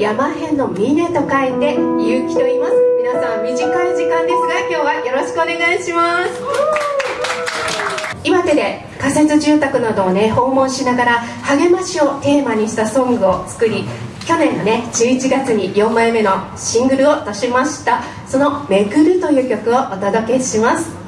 山辺の峰と書いて勇気と言います。皆さん短い時間ですが今日はよろしくお願いします。岩手で仮設住宅などをね訪問しながら励ましをテーマにしたソングを作り去年のね11月に4枚目のシングルを出しました。その「めぐる」という曲をお届けします。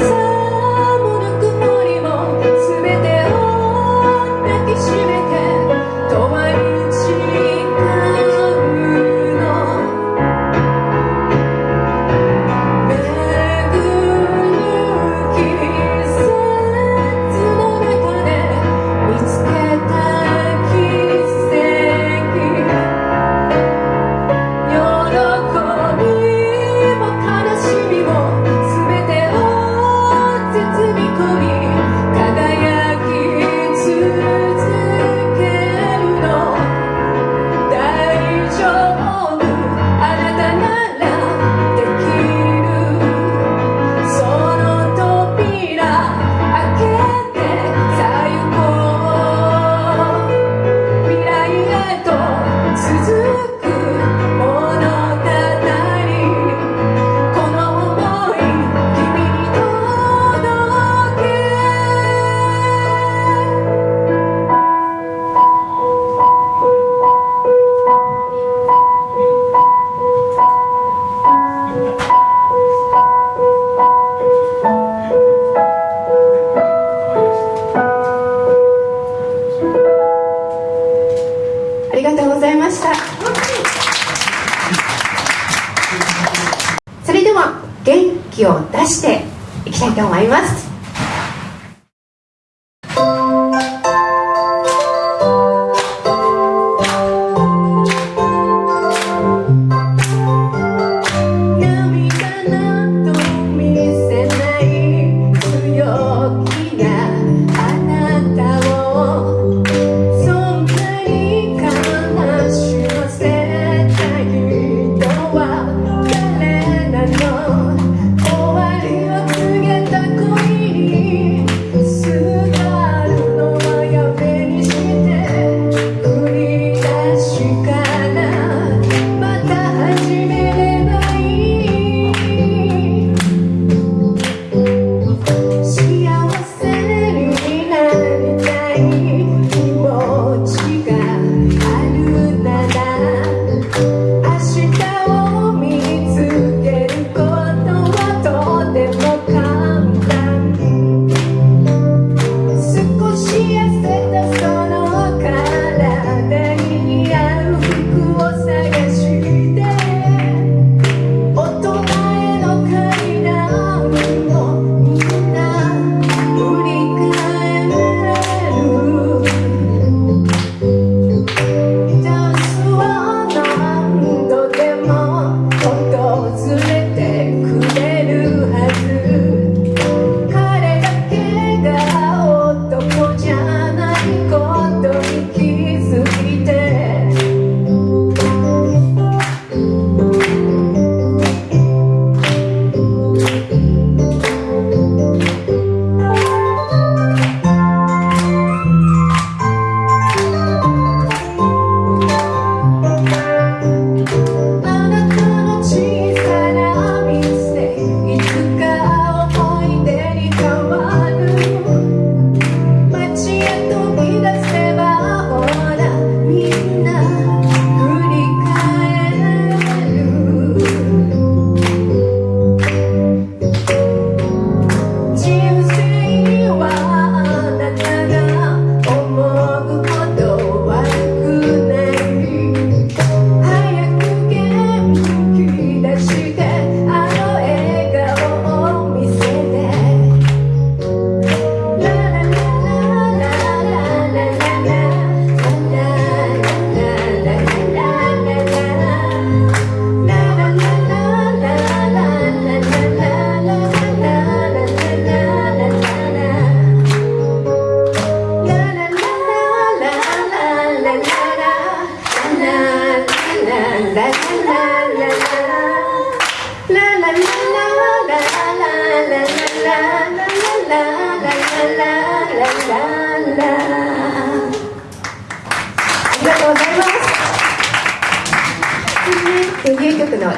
気を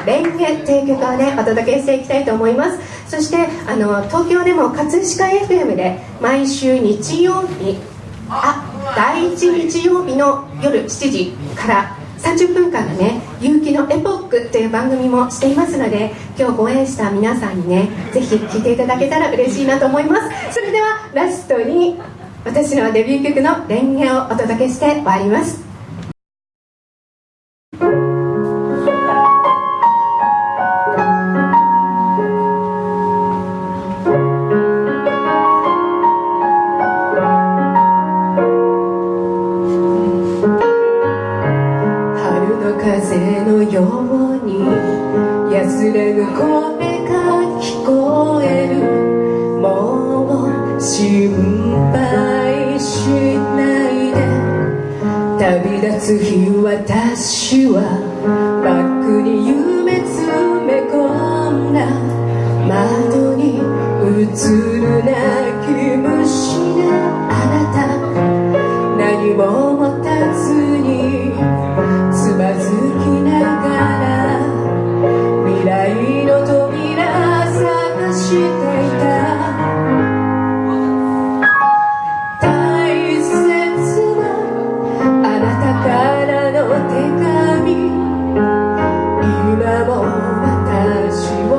連携という曲を、ね、お届けしていきたいと思います。そしてあの東京でも葛飾 FM で毎週日曜日あ第1日曜日の夜7時から30分間のね「勇気のエポック」という番組もしていますので今日ご縁した皆さんにねぜひ聴いていただけたら嬉しいなと思います。それではラストに私のデビュー曲の「レンゲ」をお届けして終わります。つるなき虫なあなた何も持たずにつまずきながら未来の扉探していた。大切なあなたからの手紙。今も私を